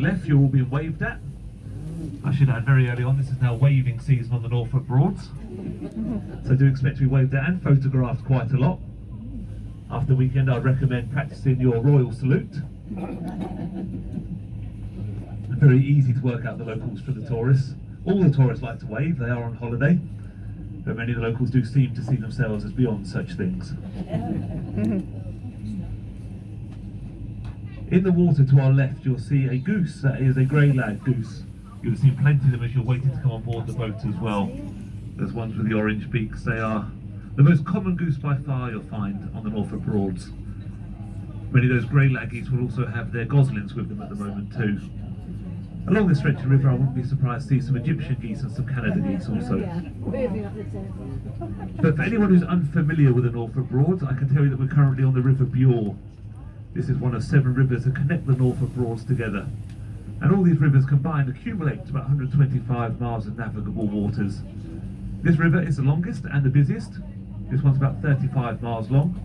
left, you're all being waved at. I should add very early on, this is now waving season on the Norfolk Broads. So do expect to be waved at and photographed quite a lot. After the weekend, I'd recommend practicing your royal salute. Very easy to work out the locals for the tourists. All the tourists like to wave, they are on holiday. But many of the locals do seem to see themselves as beyond such things. In the water to our left, you'll see a goose. That is a grey lag goose. You'll see plenty of them as you're waiting to come on board the boat as well. There's ones with the orange beaks. They are the most common goose by far you'll find on the Norfolk Broads. Many of those grey lag geese will also have their goslings with them at the moment too. Along this stretch of river, I wouldn't be surprised to see some Egyptian geese and some Canada geese also. But for anyone who's unfamiliar with the Norfolk Broads, I can tell you that we're currently on the River Bure. This is one of seven rivers that connect the Norfolk Broads together. And all these rivers combined accumulate to about 125 miles of navigable waters. This river is the longest and the busiest. This one's about 35 miles long.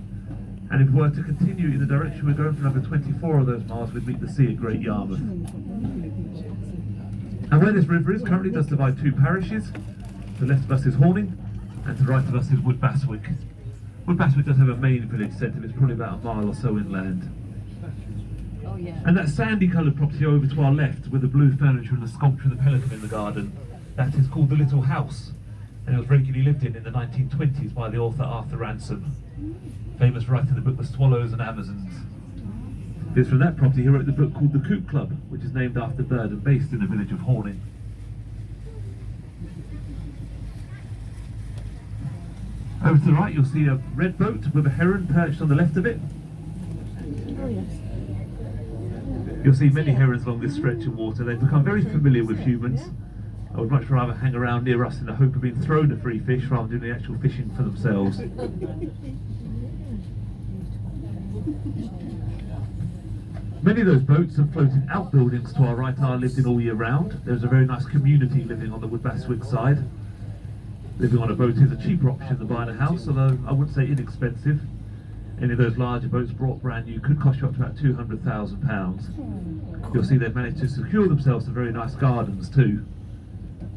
And if we were to continue in the direction we're going for another 24 of those miles, we'd meet the sea at Great Yarmouth. And where this river is, currently does divide two parishes. To the left of us is Horning, and to the right of us is Woodbastwick. Does have a main village centre, it's probably about a mile or so inland. Oh, yeah. And that sandy coloured property over to our left with the blue furniture and the sculpture of the pelican in the garden, that is called the Little House. And it was regularly lived in in the 1920s by the author Arthur Ransome, famous for writing the book The Swallows and Amazons. It's from that property he wrote the book called The Coot Club, which is named after Bird and based in the village of Horning. Over to the right you'll see a red boat with a heron perched on the left of it. You'll see many herons along this stretch of water. They've become very familiar with humans. I would much rather hang around near us in the hope of being thrown a free fish rather than doing the actual fishing for themselves. Many of those boats have floated outbuildings to our right are lived in all year round. There's a very nice community living on the Woodbastwick side. Living on a boat is a cheaper option than buying a house, although I wouldn't say inexpensive. Any of those larger boats brought brand new could cost you up to about £200,000. You'll see they've managed to secure themselves some very nice gardens too.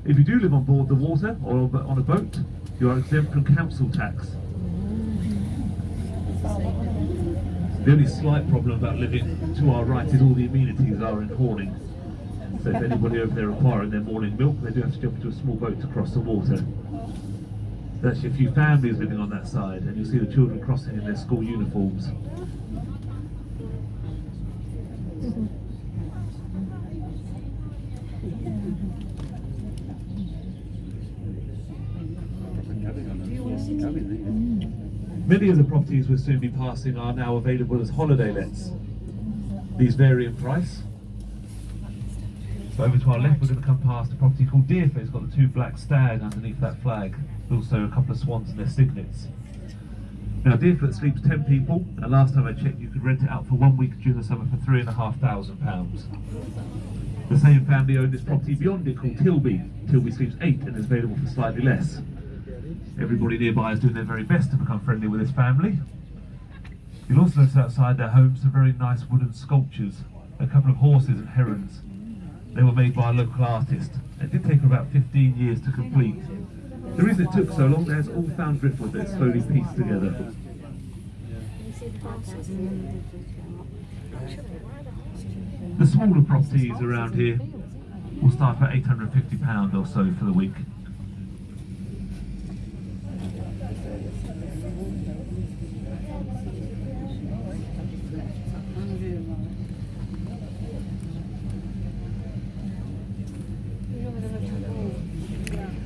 If you do live on board the water or on a boat, you are exempt from council tax. The only slight problem about living to our right is all the amenities are in Horning. So if anybody over there requiring their morning milk, they do have to jump into a small boat to cross the water. There's actually a few families living on that side, and you'll see the children crossing in their school uniforms. Many of the properties we'll soon be passing are now available as holiday lets. These vary in price. So over to our left we're going to come past a property called Deerfoot. It's got the two black stags underneath that flag. Also a couple of swans and their cygnets. Now Deerfoot sleeps 10 people and last time I checked you could rent it out for one week during the summer for three and a half thousand pounds. The same family owned this property beyond it called Tilby. Tilby sleeps eight and is available for slightly less. Everybody nearby is doing their very best to become friendly with this family. You'll also notice outside their home some very nice wooden sculptures, a couple of horses and herons. They were made by a local artist. It did take about 15 years to complete. The reason it took so long, there's all found driftwood that's slowly pieced together. The smaller properties around here will start at £850 or so for the week.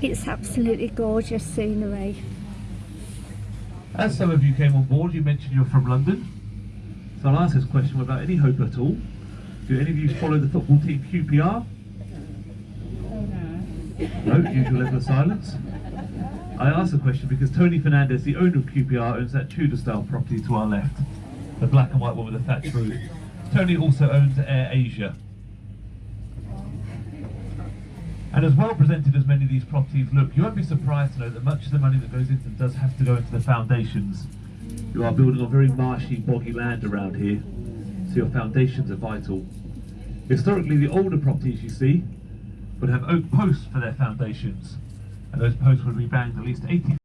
It's absolutely gorgeous scenery. As some of you came on board, you mentioned you're from London. So I'll ask this question without any hope at all. Do any of you follow the football team QPR? No, usual level of silence. I ask the question because Tony Fernandes, the owner of QPR, owns that Tudor style property to our left. The black and white one with the thatched roof. Tony also owns Air Asia. And as well presented as many of these properties look, you won't be surprised to know that much of the money that goes into them does have to go into the foundations. You are building on very marshy, boggy land around here, so your foundations are vital. Historically, the older properties you see would have oak posts for their foundations, and those posts would be banged at least 80